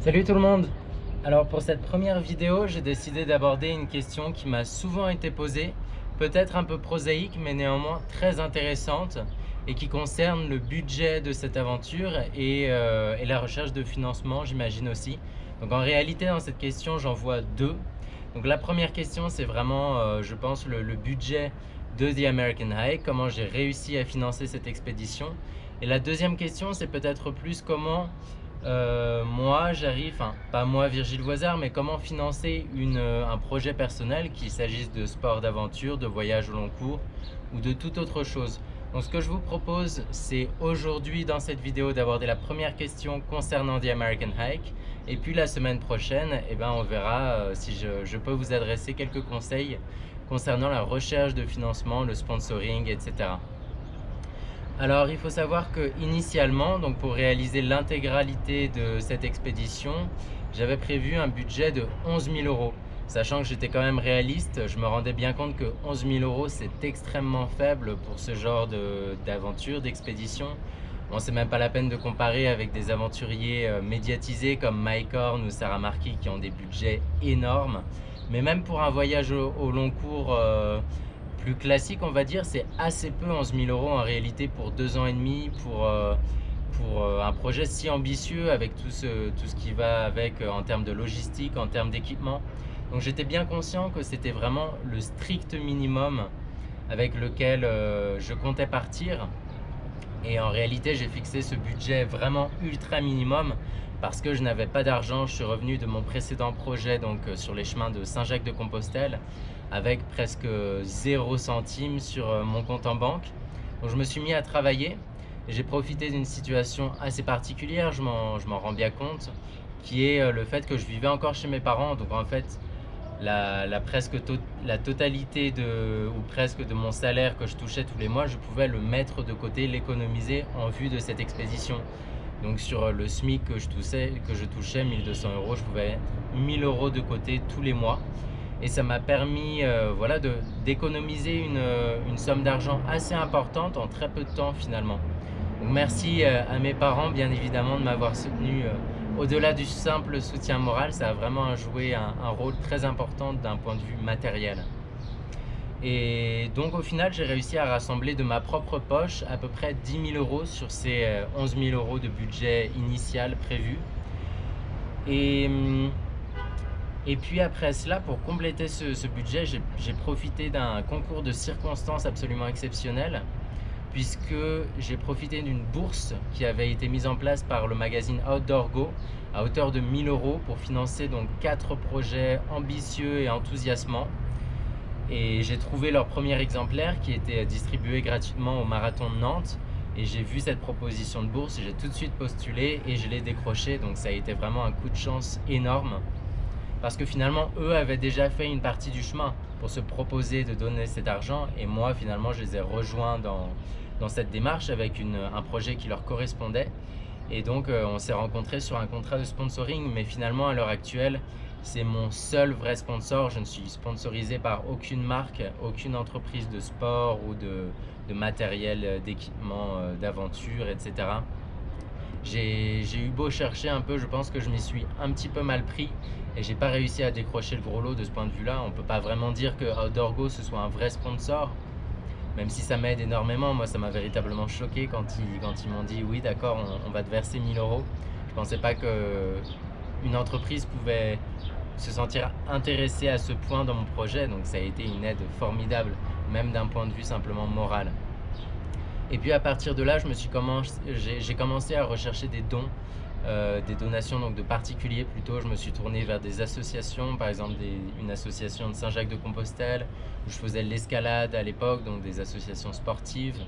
Salut tout le monde Alors pour cette première vidéo, j'ai décidé d'aborder une question qui m'a souvent été posée, peut-être un peu prosaïque mais néanmoins très intéressante et qui concerne le budget de cette aventure et, euh, la recherche de financement j'imagine aussi. Donc en réalité dans cette question j'en vois deux. Donc la première question c'est vraiment euh, je pense le, le budget de The American High, comment j'ai réussi à financer cette expédition. Et la deuxième question c'est peut-être plus comment euh, moi, j'arrive, pas moi Virgile Voisard, mais comment financer euh, un projet personnel, qu'il s'agisse de sport d'aventure, de voyage au long cours ou de toute autre chose? Donc ce que je vous propose, c'est aujourd'hui dans cette vidéo d'aborder la première question concernant The American Hike. Et puis la semaine prochaine, eh ben, on verra euh, si je peux vous adresser quelques conseils concernant la recherche de financement, le sponsoring, etc. Alors il faut savoir que initialement, donc pour réaliser l'intégralité de cette expédition, j'avais prévu un budget de 11 000 euros. Sachant que j'étais quand même réaliste, je me rendais bien compte que 11 000 euros c'est extrêmement faible pour ce genre d'aventure, d'expédition. Bon, c'est même pas la peine de comparer avec des aventuriers euh, médiatisés comme Mike Horn ou Sarah Marquis qui ont des budgets énormes. Mais même pour un voyage au, long cours euh, plus classique, on va dire, c'est assez peu 11 000 euros en réalité pour deux ans et demi, pour, euh, euh, un projet si ambitieux avec tout ce, tout ce qui va avec euh, en termes de logistique, en termes d'équipement. Donc j'étais bien conscient que c'était vraiment le strict minimum avec lequel je comptais partir. Et en réalité, j'ai fixé ce budget vraiment ultra minimum parce que je n'avais pas d'argent. Je suis revenu de mon précédent projet donc sur les chemins de Saint-Jacques-de-Compostelle avec presque 0 centime sur euh, mon compte en banque. Donc je me suis mis à travailler et j'ai profité d'une situation assez particulière, je m'en rends bien compte, qui est euh, le fait que je vivais encore chez mes parents. Donc en fait, la, presque la totalité de, ou presque de mon salaire que je touchais tous les mois, je pouvais le mettre de côté, l'économiser en vue de cette expédition. Donc sur le SMIC que je touchais, que je touchais 1200 euros, je pouvais 1000 euros de côté tous les mois et ça m'a permis euh, d'économiser une, euh, une, somme d'argent assez importante en très peu de temps finalement. Merci euh, à mes parents bien évidemment de m'avoir soutenu au-delà du simple soutien moral, ça a vraiment joué un rôle très important d'un point de vue matériel. Et donc au final, j'ai réussi à rassembler de ma propre poche à peu près 10 000 euros sur ces 11 000 euros de budget initial prévu. Et hum, et puis après cela, pour compléter ce, budget, j'ai profité d'un concours de circonstances absolument exceptionnel puisque j'ai profité d'une bourse qui avait été mise en place par le magazine Outdoor Go à hauteur de 1000 euros pour financer donc quatre projets ambitieux et enthousiasmants. Et j'ai trouvé leur premier exemplaire qui était distribué gratuitement au Marathon de Nantes. Et j'ai vu cette proposition de bourse, j'ai tout de suite postulé et je l'ai décroché. Donc ça a été vraiment un coup de chance énorme parce que finalement, eux avaient déjà fait une partie du chemin pour se proposer de donner cet argent et moi, finalement, je les ai rejoints dans, dans cette démarche avec une, un projet qui leur correspondait. Et donc, euh, on s'est rencontrés sur un contrat de sponsoring, mais finalement, à l'heure actuelle, c'est mon seul vrai sponsor. Je ne suis sponsorisé par aucune marque, aucune entreprise de sport ou de, matériel d'équipement, euh, d'aventure, etc. J'ai eu beau chercher un peu, je pense que je m'y suis un petit peu mal pris et j'ai pas réussi à décrocher le gros lot de ce point de vue-là. On peut pas vraiment dire que Outdoor ce soit un vrai sponsor, même si ça m'aide énormément. Moi, ça m'a véritablement choqué quand ils, quand m'ont dit oui, d'accord, on, va te verser 1000 euros. Je pensais pas que une entreprise pouvait se sentir intéressée à ce point dans mon projet, donc ça a été une aide formidable, même d'un point de vue simplement moral. Et puis à partir de là, j'ai commencé à rechercher des dons, euh, des donations donc de particuliers plutôt. Je me suis tourné vers des associations, par exemple une association de Saint-Jacques-de-Compostelle, où je faisais l'escalade à l'époque, donc des associations sportives.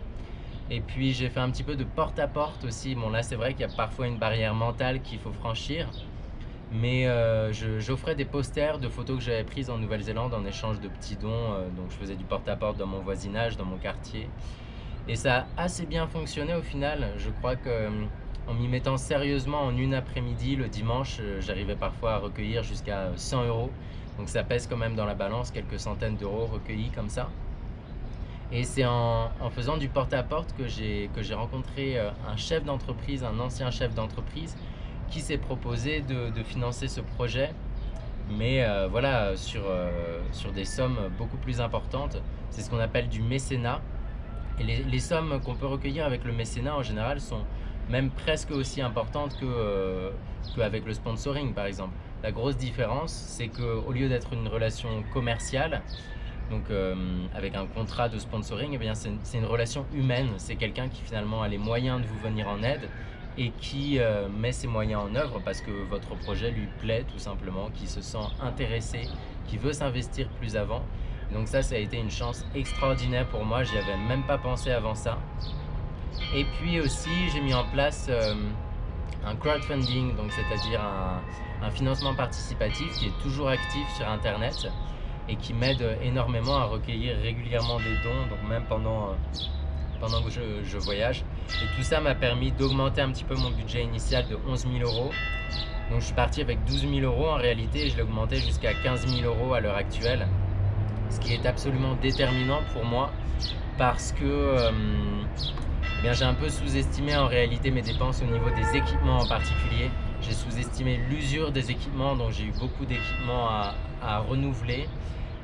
Et puis j'ai fait un petit peu de porte-à-porte aussi. Bon là c'est vrai qu'il y a parfois une barrière mentale qu'il faut franchir. Mais euh, j'offrais des posters de photos que j'avais prises en Nouvelle-Zélande en échange de petits dons. Euh, donc je faisais du porte-à-porte -porte dans mon voisinage, dans mon quartier. Et ça a assez bien fonctionné au final. Je crois que euh, en m'y mettant sérieusement en une après-midi, le dimanche, j'arrivais parfois à recueillir jusqu'à 100 euros. Donc ça pèse quand même dans la balance quelques centaines d'euros recueillis comme ça. Et c'est en, faisant du porte-à-porte que j'ai rencontré un chef d'entreprise, un ancien chef d'entreprise, qui s'est proposé de, financer ce projet, mais voilà, sur, sur des sommes beaucoup plus importantes. C'est ce qu'on appelle du mécénat. Et les, sommes qu'on peut recueillir avec le mécénat en général sont même presque aussi importantes qu'avec le sponsoring par exemple. La grosse différence, c'est qu'au lieu d'être une relation commerciale, donc euh, avec un contrat de sponsoring, eh c'est une relation humaine. C'est quelqu'un qui finalement a les moyens de vous venir en aide et qui euh, met ses moyens en œuvre parce que votre projet lui plaît tout simplement, qui se sent intéressé, qui veut s'investir plus avant. Donc ça, ça a été une chance extraordinaire pour moi, j'y avais même pas pensé avant ça. Et puis aussi, j'ai mis en place euh, un crowdfunding, donc c'est-à-dire un, financement participatif qui est toujours actif sur Internet et qui m'aide énormément à recueillir régulièrement des dons, donc même pendant, euh, pendant que je, voyage. Et tout ça m'a permis d'augmenter un petit peu mon budget initial de 11 000 euros. Donc je suis parti avec 12 000 euros en réalité et je l'ai augmenté jusqu'à 15 000 euros à l'heure actuelle. Ce qui est absolument déterminant pour moi parce que euh, eh j'ai un peu sous-estimé en réalité mes dépenses au niveau des équipements en particulier. J'ai sous-estimé l'usure des équipements, donc j'ai eu beaucoup d'équipements à, renouveler.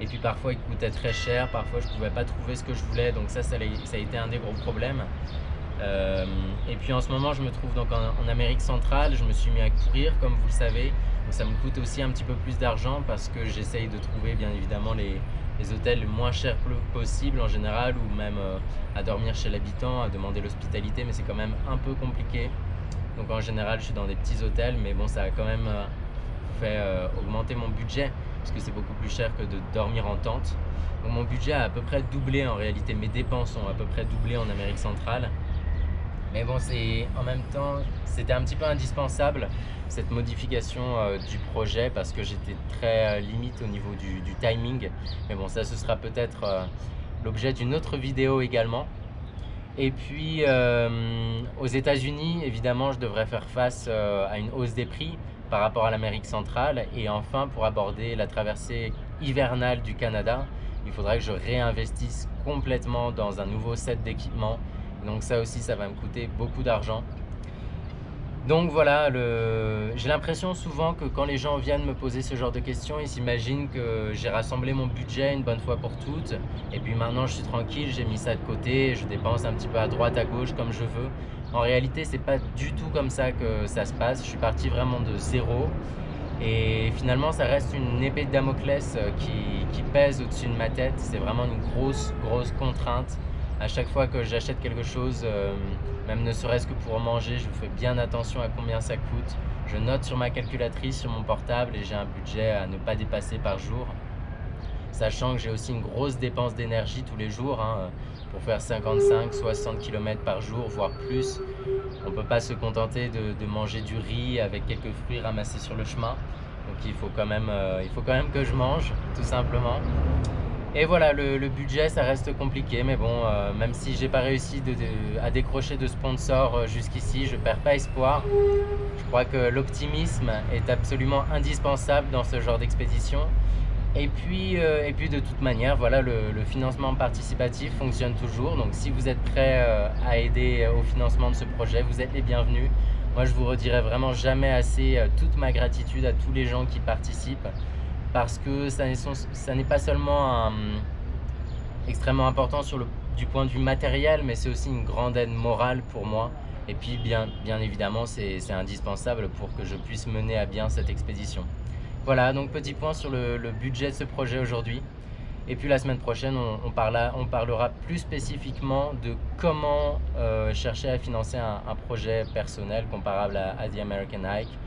Et puis parfois ils coûtaient très cher, parfois je ne pouvais pas trouver ce que je voulais, donc ça, ça a, été un des gros problèmes. Euh, et puis en ce moment, je me trouve donc en, Amérique centrale, je me suis mis à courir comme vous le savez. ça me coûte aussi un petit peu plus d'argent parce que j'essaye de trouver bien évidemment les, hôtels les moins chers possible en général ou même euh, à dormir chez l'habitant, à demander l'hospitalité mais c'est quand même un peu compliqué. Donc en général je suis dans des petits hôtels mais bon ça a quand même euh, fait augmenter mon budget parce que c'est beaucoup plus cher que de dormir en tente. Donc mon budget a à peu près doublé en réalité, mes dépenses ont à peu près doublé en Amérique centrale. Mais bon, en même temps, c'était un petit peu indispensable cette modification euh, du projet parce que j'étais très euh, limite au niveau du, timing. Mais bon, ça ce sera peut-être euh, l'objet d'une autre vidéo également. Et puis aux États-Unis, évidemment, je devrais faire face à une hausse des prix par rapport à l'Amérique centrale. Et enfin, pour aborder la traversée hivernale du Canada, il faudra que je réinvestisse complètement dans un nouveau set d'équipements donc ça aussi, ça va me coûter beaucoup d'argent. Donc voilà, j'ai l'impression souvent que quand les gens viennent me poser ce genre de questions, ils s'imaginent que j'ai rassemblé mon budget une bonne fois pour toutes. Et puis maintenant, je suis tranquille, j'ai mis ça de côté, je dépense un petit peu à droite, à gauche, comme je veux. En réalité, c'est pas du tout comme ça que ça se passe. Je suis parti vraiment de zéro. Et finalement, ça reste une épée de Damoclès euh, qui, pèse au-dessus de ma tête. C'est vraiment une grosse, grosse contrainte à chaque fois que j'achète quelque chose, euh, même ne serait-ce que pour manger, je fais bien attention à combien ça coûte. Je note sur ma calculatrice, sur mon portable et j'ai un budget à ne pas dépasser par jour. Sachant que j'ai aussi une grosse dépense d'énergie tous les jours. Hein, pour faire 55-60 km par jour, voire plus. On ne peut pas se contenter de, manger du riz avec quelques fruits ramassés sur le chemin. Donc il faut quand même, euh, il faut quand même que je mange, tout simplement. Et voilà, le, budget, ça reste compliqué, mais bon, euh, même si j'ai pas réussi à décrocher de sponsors euh, jusqu'ici, je perds pas espoir. Je crois que l'optimisme est absolument indispensable dans ce genre d'expédition. Et puis, euh, et puis de toute manière, voilà, le, financement participatif fonctionne toujours. Donc si vous êtes prêt à aider au financement de ce projet, vous êtes les bienvenus. Moi, je vous redirai vraiment jamais assez toute ma gratitude à tous les gens qui participent parce que ça n'est pas seulement extrêmement important sur du point de vue matériel, mais c'est aussi une grande aide morale pour moi. Et puis, bien, évidemment, c'est indispensable pour que je puisse mener à bien cette expédition. Voilà, donc petit point sur le, budget de ce projet aujourd'hui. Et puis la semaine prochaine, on, parlera plus spécifiquement de comment euh, chercher à financer un, projet personnel comparable à The American Hike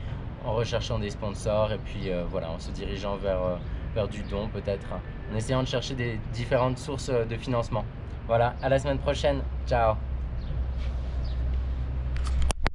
en recherchant des sponsors et puis euh, voilà, en se dirigeant vers, euh, vers du don peut-être, en essayant de chercher des différentes sources euh, de financement. Voilà, à la semaine prochaine, ciao